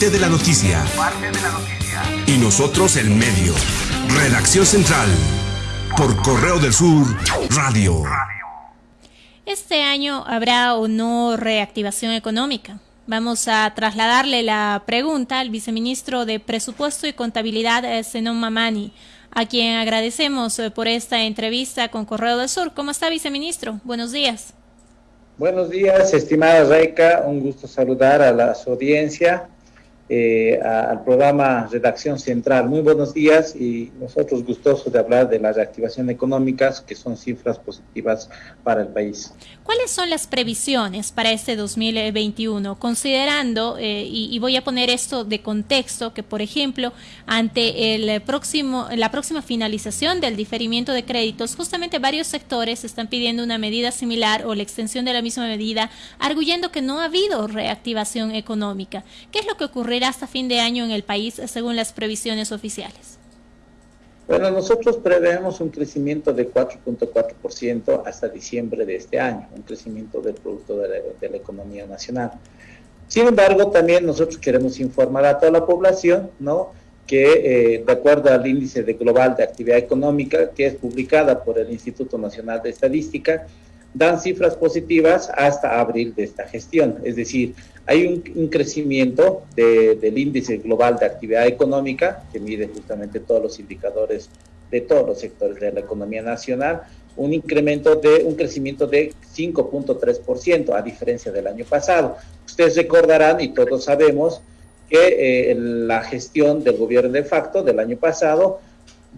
parte de la noticia. Y nosotros el medio. Redacción Central. Por Correo del Sur, Radio. Este año habrá o no reactivación económica. Vamos a trasladarle la pregunta al viceministro de Presupuesto y Contabilidad, Zenon Mamani, a quien agradecemos eh, por esta entrevista con Correo del Sur. ¿Cómo está, viceministro? Buenos días. Buenos días, estimada Reika. Un gusto saludar a la, su audiencia eh, al programa Redacción Central. Muy buenos días y nosotros gustosos de hablar de la reactivación económica, que son cifras positivas para el país. ¿Cuáles son las previsiones para este 2021? Considerando, eh, y, voy a poner esto de contexto, que por ejemplo, ante el próximo, la próxima finalización del diferimiento de créditos, justamente varios sectores están pidiendo una medida similar o la extensión de la misma medida, arguyendo que no ha habido reactivación económica. ¿Qué es lo que ocurre hasta fin de año en el país según las previsiones oficiales? Bueno, nosotros prevemos un crecimiento de 4.4% hasta diciembre de este año, un crecimiento del Producto de la, Economía Nacional. Sin embargo, también nosotros queremos informar a toda la población, ¿no? que eh, de acuerdo al índice de global de actividad económica, que es publicada por el Instituto Nacional de Estadística, dan cifras positivas hasta abril de esta gestión. Es decir, hay un, crecimiento del índice global de actividad económica, que mide justamente todos los indicadores de todos los sectores de la economía nacional, un incremento de un crecimiento de 5.3%, a diferencia del año pasado. Ustedes recordarán, y todos sabemos, que eh, la gestión del gobierno de facto del año pasado,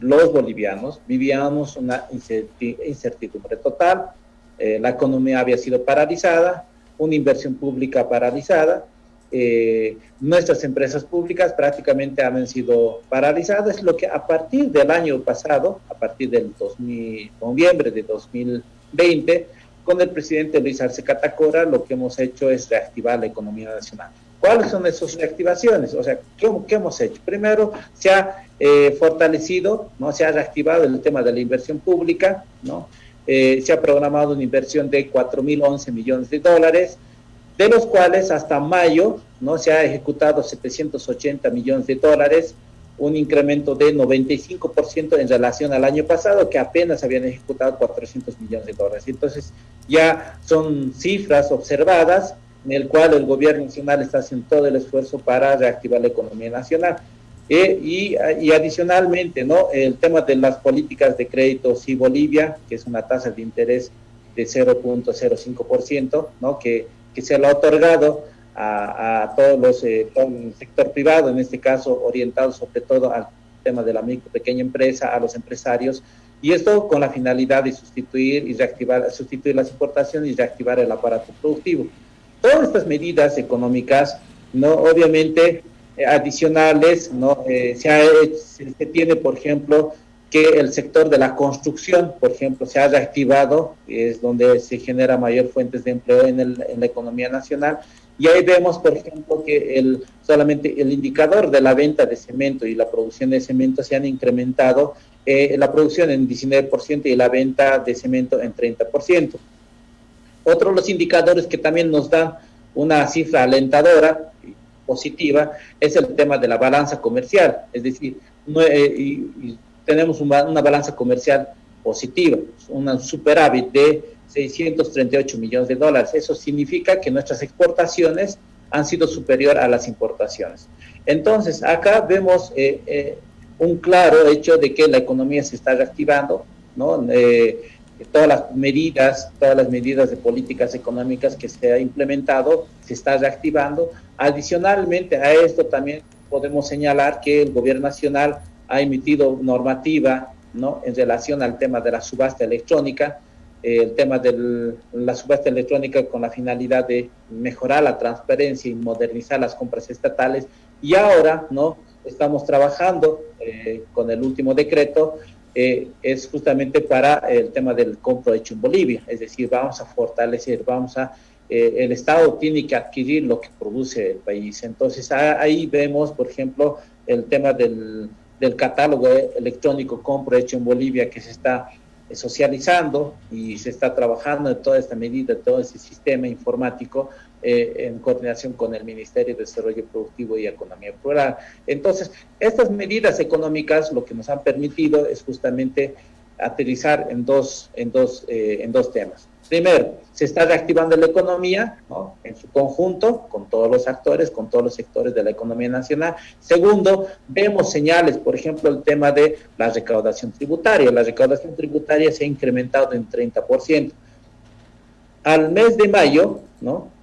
los bolivianos vivíamos una incertidumbre total, eh, la economía había sido paralizada, una inversión pública paralizada, eh, nuestras empresas públicas prácticamente han sido paralizadas, lo que a partir del año pasado, a partir del 2000, noviembre de 2020, con el presidente Luis Arce Catacora, lo que hemos hecho es reactivar la economía nacional. ¿Cuáles son esas reactivaciones? O sea, ¿qué, hemos hecho? Primero, se ha eh, fortalecido, ¿no? se ha reactivado el tema de la inversión pública, ¿no? Eh, se ha programado una inversión de 4.011 millones de dólares, de los cuales hasta mayo no se ha ejecutado 780 millones de dólares, un incremento de 95% en relación al año pasado, que apenas habían ejecutado 400 millones de dólares. Entonces, ya son cifras observadas en el cual el gobierno nacional está haciendo todo el esfuerzo para reactivar la economía nacional. Eh, y, adicionalmente, ¿no? El tema de las políticas de crédito sí Bolivia, que es una tasa de interés de 0.05%, ¿no? Que, que se lo ha otorgado a, todos los, eh, todo el sector privado, en este caso orientado sobre todo al tema de la micro pequeña empresa, a los empresarios, y esto con la finalidad de sustituir y reactivar, sustituir las importaciones y reactivar el aparato productivo. Todas estas medidas económicas, no, obviamente adicionales, ¿no? Eh, se, tiene, por ejemplo, que el sector de la construcción, por ejemplo, se ha reactivado, es donde se genera mayor fuentes de empleo en la economía nacional, y ahí vemos, por ejemplo, que el, solamente el indicador de la venta de cemento y la producción de cemento se han incrementado, eh, la producción en 19% y la venta de cemento en 30%. Otro de los indicadores que también nos dan una cifra alentadora positiva es el tema de la balanza comercial, es decir, eh, tenemos una, balanza comercial positiva, un superávit de 638 millones de dólares. Eso significa que nuestras exportaciones han sido superior a las importaciones. Entonces, acá vemos eh, eh, un claro hecho de que la economía se está reactivando, ¿no? Todas las medidas, todas las medidas de políticas económicas que se ha implementado se está reactivando. Adicionalmente a esto también podemos señalar que el gobierno nacional ha emitido normativa ¿no? en relación al tema de la subasta electrónica, eh, el tema de la subasta electrónica con la finalidad de mejorar la transparencia y modernizar las compras estatales. Y ahora no estamos trabajando eh, con el último decreto eh, es justamente para el tema del compro hecho en Bolivia, es decir, vamos a fortalecer, vamos a, eh, el Estado tiene que adquirir lo que produce el país. Entonces ahí vemos, por ejemplo, el tema del, del catálogo electrónico compro hecho en Bolivia que se está socializando y se está trabajando en toda esta medida, todo ese sistema informático eh, en coordinación con el Ministerio de Desarrollo Productivo y Economía Rural. Entonces, estas medidas económicas lo que nos han permitido es justamente aterrizar en dos, en dos, eh, en dos temas. Primero, se está reactivando la economía en su conjunto, con todos los actores, con todos los sectores de la economía nacional. Segundo, vemos señales, por ejemplo, el tema de la recaudación tributaria. La recaudación tributaria se ha incrementado en 30%. Al mes de mayo, ¿no?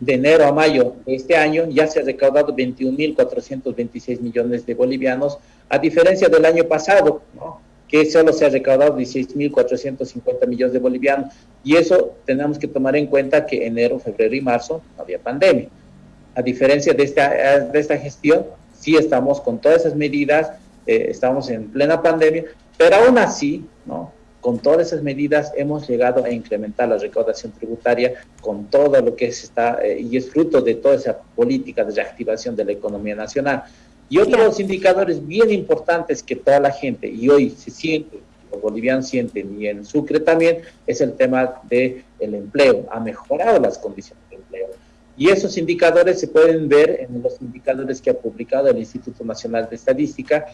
De enero a mayo de este año, ya se ha recaudado 21.426 millones de bolivianos, a diferencia del año pasado, ¿no? que solo se ha recaudado 16.450 millones de bolivianos. Y eso tenemos que tomar en cuenta que enero, febrero y marzo no había pandemia. A diferencia de esta, de esta gestión, sí estamos con todas esas medidas, eh, estamos en plena pandemia, pero aún así, ¿no? Con todas esas medidas hemos llegado a incrementar la recaudación tributaria con todo lo que se está, eh, y es fruto de toda esa política de reactivación de la economía nacional. Y otro de los indicadores bien importantes que toda la gente, y hoy se siente, los bolivianos sienten, y en Sucre también, es el tema del el empleo. Ha mejorado las condiciones de empleo. Y esos indicadores se pueden ver en los indicadores que ha publicado el Instituto Nacional de Estadística,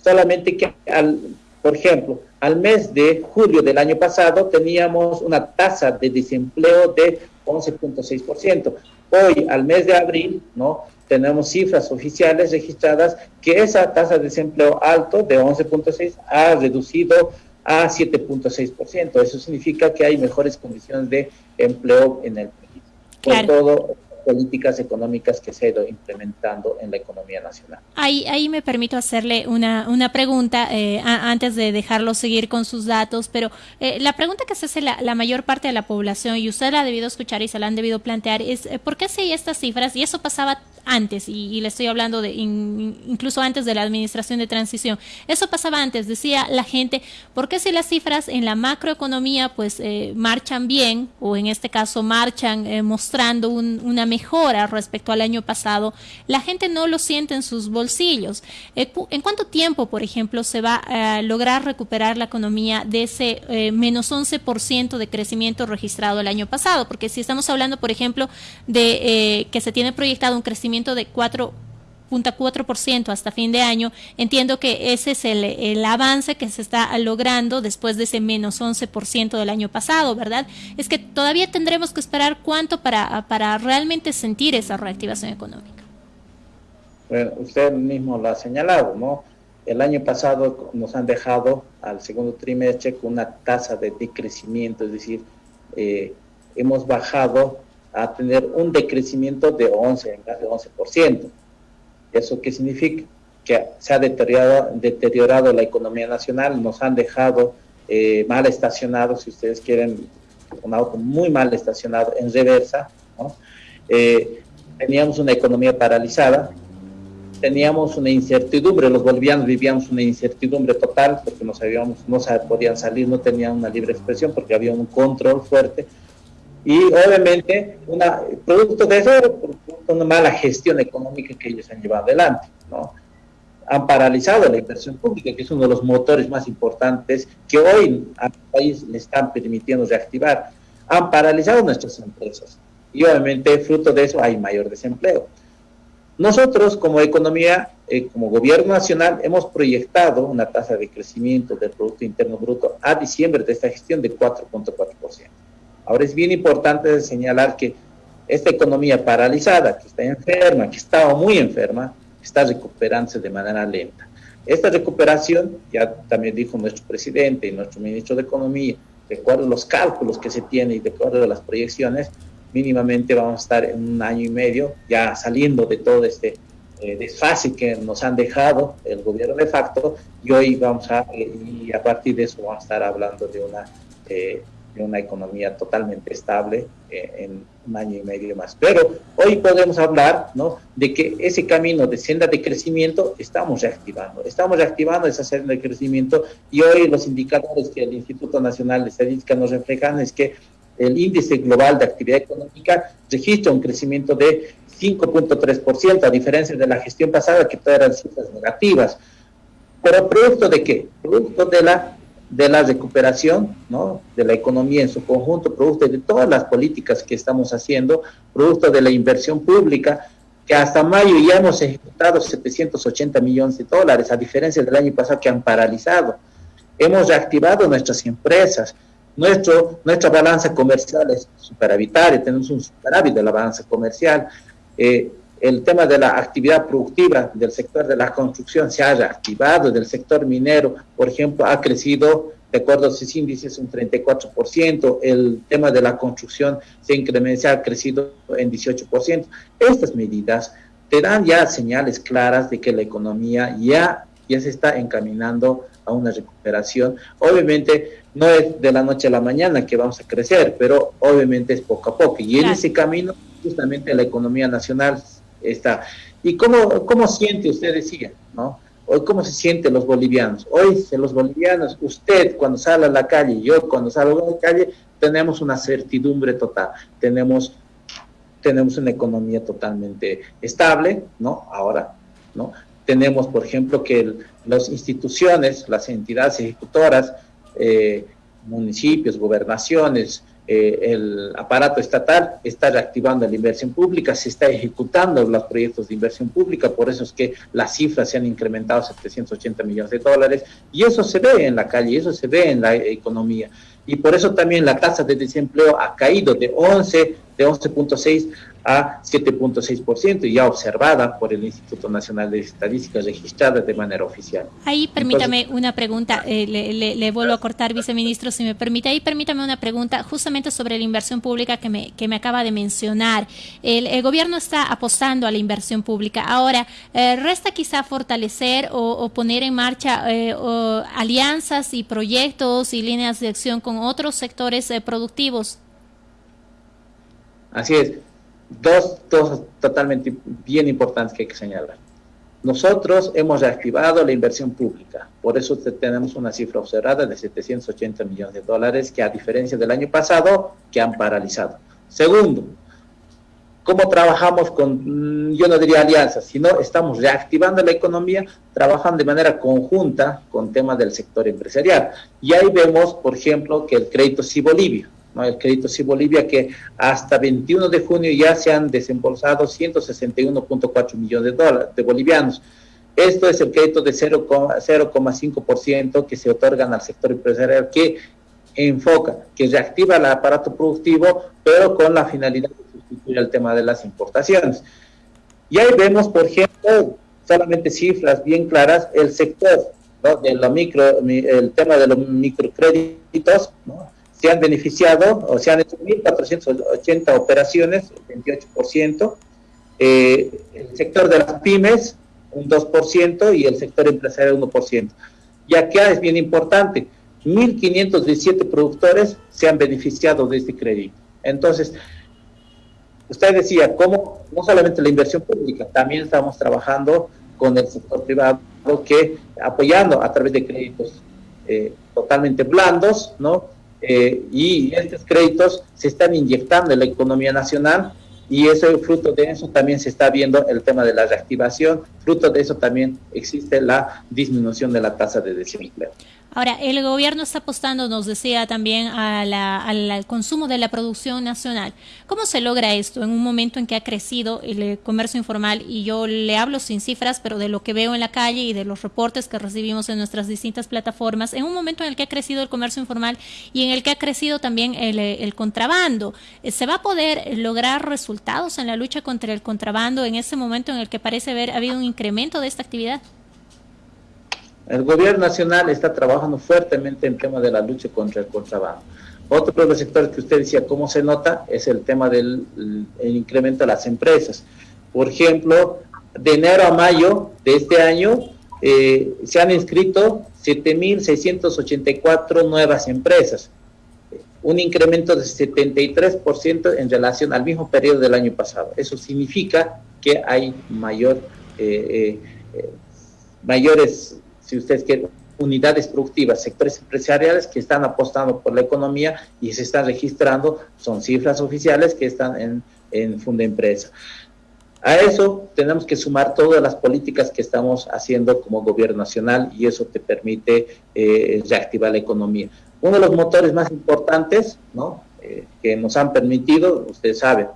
solamente que, al, por ejemplo, al mes de julio del año pasado teníamos una tasa de desempleo de 11.6%. Hoy, al mes de abril, ¿no? tenemos cifras oficiales registradas que esa tasa de desempleo alto de 11.6 ha reducido a 7.6%. Eso significa que hay mejores condiciones de empleo en el país. Por todo políticas económicas que se ha ido implementando en la economía nacional. Ahí, ahí me permito hacerle una, una pregunta eh, antes de dejarlo seguir con sus datos, pero eh, la pregunta que se hace la, mayor parte de la población, y usted la ha debido escuchar y se la han debido plantear, es eh, ¿por qué se estas cifras? Y eso pasaba antes, y, le estoy hablando de incluso antes de la administración de transición. Eso pasaba antes, decía la gente, ¿por qué si las cifras en la macroeconomía pues eh, marchan bien, o en este caso marchan eh, mostrando una mejora respecto al año pasado, la gente no lo siente en sus bolsillos? Eh, ¿En cuánto tiempo, por ejemplo, se va a lograr recuperar la economía de ese menos 11% de crecimiento registrado el año pasado? Porque si estamos hablando, por ejemplo, de que se tiene proyectado un crecimiento de 4.4% hasta fin de año, entiendo que ese es el, avance que se está logrando después de ese menos 11% del año pasado, ¿verdad? Es que todavía tendremos que esperar cuánto para, para realmente sentir esa reactivación económica. Bueno, usted mismo lo ha señalado, ¿no? El año pasado nos han dejado al segundo trimestre con una tasa de decrecimiento, es decir, eh, hemos bajado a tener un decrecimiento de 11, en de 11%. ¿Eso qué significa? Que se ha deteriorado, deteriorado la economía nacional, nos han dejado eh, mal estacionados, si ustedes quieren, un auto muy mal estacionado en reversa. Eh, teníamos una economía paralizada, teníamos una incertidumbre, los bolivianos vivíamos una incertidumbre total porque no sabíamos, no podían salir, no tenían una libre expresión porque había un control fuerte y obviamente, una, producto de eso, una mala gestión económica que ellos han llevado adelante, ¿no? Han paralizado la inversión pública, que es uno de los motores más importantes que hoy al país le están permitiendo reactivar. Han paralizado nuestras empresas y obviamente fruto de eso hay mayor desempleo. Nosotros como economía, eh, como gobierno nacional, hemos proyectado una tasa de crecimiento del Producto Interno Bruto a diciembre de esta gestión de 4.4%. Ahora es bien importante señalar que esta economía paralizada, que está enferma, que estaba muy enferma, está recuperándose de manera lenta. Esta recuperación, ya también dijo nuestro presidente y nuestro ministro de Economía, de acuerdo a los cálculos que se tienen y de acuerdo a las proyecciones, mínimamente vamos a estar en un año y medio ya saliendo de todo este eh, desfase que nos han dejado el gobierno de facto y hoy vamos a, y a partir de eso vamos a estar hablando de una eh, de una economía totalmente estable eh, en un año y medio más. Pero hoy podemos hablar ¿no? de que ese camino de senda de crecimiento estamos reactivando, estamos reactivando esa senda de crecimiento y hoy los indicadores que el Instituto Nacional de Estadística nos reflejan es que el índice global de actividad económica registra un crecimiento de 5.3%, a diferencia de la gestión pasada que todas eran cifras negativas. Pero producto de qué? Producto de la de la recuperación ¿no? de la economía en su conjunto, producto de todas las políticas que estamos haciendo, producto de la inversión pública, que hasta mayo ya hemos ejecutado 780 millones de dólares, a diferencia del año pasado que han paralizado. Hemos reactivado nuestras empresas, nuestro, nuestra balanza comercial es superavitaria, tenemos un superávit de la balanza comercial. Eh, el tema de la actividad productiva del sector de la construcción se ha reactivado, del sector minero, por ejemplo, ha crecido, de acuerdo a sus índices, un 34%, el tema de la construcción se incrementa, ha crecido en 18%. Estas medidas te dan ya señales claras de que la economía ya, ya se está encaminando a una recuperación. Obviamente no es de la noche a la mañana que vamos a crecer, pero obviamente es poco a poco. Y en ese camino justamente la economía nacional está. ¿Y cómo, cómo siente usted, decía, ¿no? Hoy, ¿cómo se sienten los bolivianos? Hoy, los bolivianos, usted cuando sale a la calle, yo cuando salgo a la calle, tenemos una certidumbre total, tenemos, tenemos una economía totalmente estable, ¿no? Ahora, ¿no? Tenemos, por ejemplo, que las instituciones, las entidades ejecutoras, eh, municipios, gobernaciones, eh, el aparato estatal está reactivando la inversión pública, se está ejecutando los proyectos de inversión pública, por eso es que las cifras se han incrementado a 780 millones de dólares y eso se ve en la calle, eso se ve en la economía. Y por eso también la tasa de desempleo ha caído de 11, de 11.6 a 7.6% ya observada por el Instituto Nacional de Estadísticas registrada de manera oficial. Ahí permítame una pregunta, eh, le, vuelvo a cortar, viceministro, si me permite, ahí permítame una pregunta justamente sobre la inversión pública que me, que me acaba de mencionar. El, gobierno está apostando a la inversión pública. Ahora, eh, resta quizá fortalecer o, poner en marcha eh, alianzas y proyectos y líneas de acción con otros sectores productivos. Así es dos cosas totalmente bien importantes que hay que señalar. Nosotros hemos reactivado la inversión pública, por eso tenemos una cifra observada de 780 millones de dólares, que a diferencia del año pasado, que han paralizado. Segundo, ¿cómo trabajamos con, mm, yo no diría alianzas, sino estamos reactivando la economía, trabajando de manera conjunta con temas del sector empresarial. Y ahí vemos, por ejemplo, que el crédito sí Bolivia, el crédito sí Bolivia, que hasta 21 de junio ya se han desembolsado 161.4 millones de dólares de bolivianos. Esto es el crédito de 0,5% que se otorgan al sector empresarial que enfoca, que reactiva el aparato productivo, pero con la finalidad de sustituir el tema de las importaciones. Y ahí vemos, por ejemplo, solamente cifras bien claras, el sector de la micro, el tema de los microcréditos, ¿no? Se han beneficiado o se han hecho 1.480 operaciones, el 28%, eh, el sector de las pymes un 2% y el sector empresarial 1%. Y acá es bien importante, 1.517 productores se han beneficiado de este crédito. Entonces, usted decía, ¿cómo? No solamente la inversión pública, también estamos trabajando con el sector privado que apoyando a través de créditos eh, totalmente blandos, ¿no? Eh, y estos créditos se están inyectando en la economía nacional y eso fruto de eso también se está viendo el tema de la reactivación, fruto de eso también existe la disminución de la tasa de desempleo. Ahora, el gobierno está apostando, nos decía también, al consumo de la producción nacional. ¿Cómo se logra esto en un momento en que ha crecido el eh, comercio informal? Y yo le hablo sin cifras, pero de lo que veo en la calle y de los reportes que recibimos en nuestras distintas plataformas, en un momento en el que ha crecido el comercio informal y en el que ha crecido también el, eh, contrabando. Eh, ¿Se va a poder lograr resultados en la lucha contra el contrabando en ese momento en el que parece haber habido un incremento de esta actividad? El gobierno nacional está trabajando fuertemente en tema de la lucha contra el contrabando. Otro de los sectores que usted decía, ¿cómo se nota? Es el tema del incremento de las empresas. Por ejemplo, de enero a mayo de este año eh, se han inscrito 7.684 nuevas empresas, un incremento de 73% en relación al mismo periodo del año pasado. Eso significa que hay mayor, eh, eh, mayores si ustedes quieren, unidades productivas, sectores empresariales que están apostando por la economía y se están registrando, son cifras oficiales que están en, en Funda Empresa. A eso tenemos que sumar todas las políticas que estamos haciendo como gobierno nacional y eso te permite eh, reactivar la economía. Uno de los motores más importantes ¿no? Eh, que nos han permitido, ustedes saben,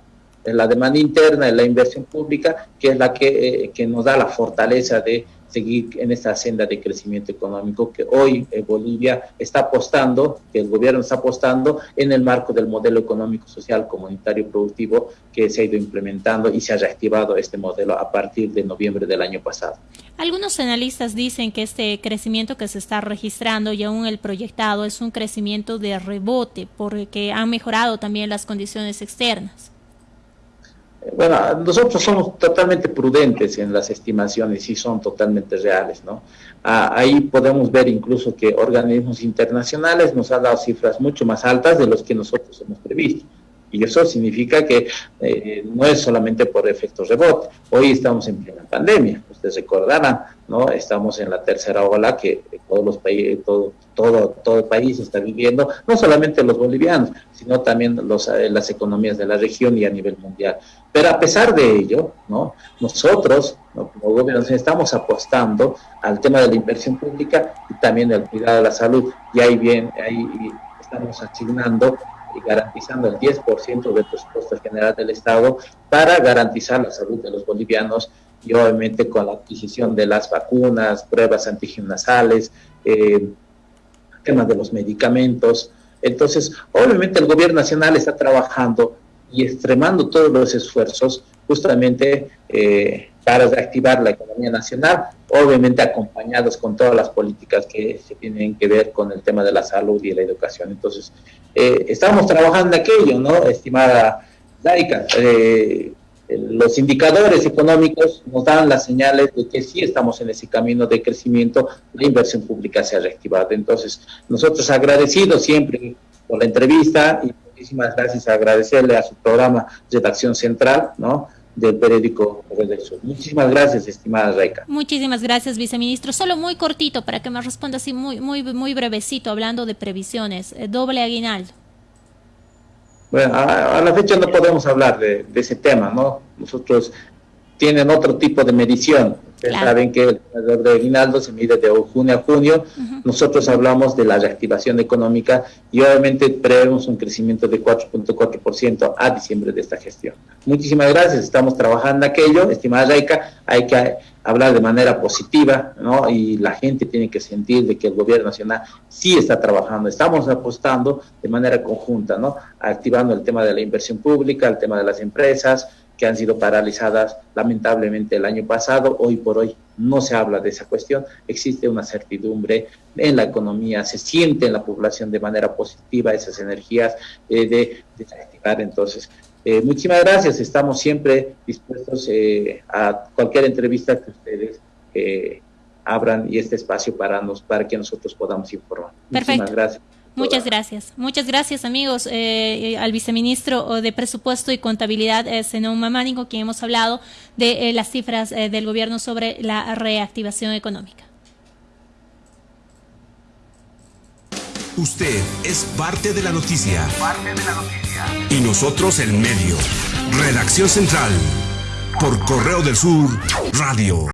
es la demanda interna, es la inversión pública, que es la que, eh, que nos da la fortaleza de seguir en esta senda de crecimiento económico que hoy eh, Bolivia está apostando, que el gobierno está apostando en el marco del modelo económico, social, comunitario, productivo que se ha ido implementando y se ha reactivado este modelo a partir de noviembre del año pasado. Algunos analistas dicen que este crecimiento que se está registrando y aún el proyectado es un crecimiento de rebote porque han mejorado también las condiciones externas. Bueno, nosotros somos totalmente prudentes en las estimaciones y son totalmente reales, ¿no? Ah, ahí podemos ver incluso que organismos internacionales nos han dado cifras mucho más altas de los que nosotros hemos previsto. Y eso significa que eh, no es solamente por efectos rebote. Hoy estamos en plena pandemia, ustedes recordarán, ¿no? Estamos en la tercera ola que todos los países, todo, todo, todo el país está viviendo, no solamente los bolivianos, sino también los, eh, las economías de la región y a nivel mundial. Pero a pesar de ello, ¿no? nosotros, como gobierno, estamos apostando al tema de la inversión pública y también del cuidado de la salud. Y ahí bien, ahí estamos asignando y garantizando el 10% del presupuesto general del Estado para garantizar la salud de los bolivianos y obviamente con la adquisición de las vacunas, pruebas antigenasales, eh, temas de los medicamentos. Entonces, obviamente el gobierno nacional está trabajando y extremando todos los esfuerzos justamente eh, para reactivar la economía nacional, obviamente acompañados con todas las políticas que se tienen que ver con el tema de la salud y la educación. Entonces, eh, estamos trabajando en aquello, ¿no? Estimada Laika, eh, los indicadores económicos nos dan las señales de que sí estamos en ese camino de crecimiento, la inversión pública se ha reactivado. Entonces, nosotros agradecidos siempre por la entrevista y muchísimas gracias, agradecerle a su programa Redacción Central, ¿no? Del periódico Sur. Muchísimas gracias, estimada Reika. Muchísimas gracias, viceministro. Solo muy cortito para que me responda así muy muy muy brevecito hablando de previsiones. Eh, doble aguinaldo. Bueno, a, la fecha no podemos hablar de, de, ese tema, ¿no? Nosotros tienen otro tipo de medición. Ustedes saben que el valor de aguinaldo se mide de junio a junio. Nosotros hablamos de la reactivación económica y obviamente prevemos un crecimiento de 4.4% a diciembre de esta gestión. Muchísimas gracias. Estamos trabajando en aquello, estimada Raica. Hay que hablar de manera positiva, ¿no? Y la gente tiene que sentir de que el gobierno nacional sí está trabajando. Estamos apostando de manera conjunta, ¿no? Activando el tema de la inversión pública, el tema de las empresas, que han sido paralizadas lamentablemente el año pasado. Hoy por hoy no se habla de esa cuestión. Existe una certidumbre en la economía, se siente en la población de manera positiva esas energías eh, de, de Entonces, eh, muchísimas gracias. Estamos siempre dispuestos eh, a cualquier entrevista que ustedes abran y este espacio para, nos, para que nosotros podamos informar. Muchísimas gracias. Muchas gracias. Muchas gracias, amigos, eh, al viceministro de Presupuesto y Contabilidad, eh, Zenón Mamánico, quien hemos hablado de eh, las cifras eh, del gobierno sobre la reactivación económica. Usted es parte de la noticia. Parte de la noticia. Y nosotros el medio. Redacción Central. Por Correo del Sur, Radio.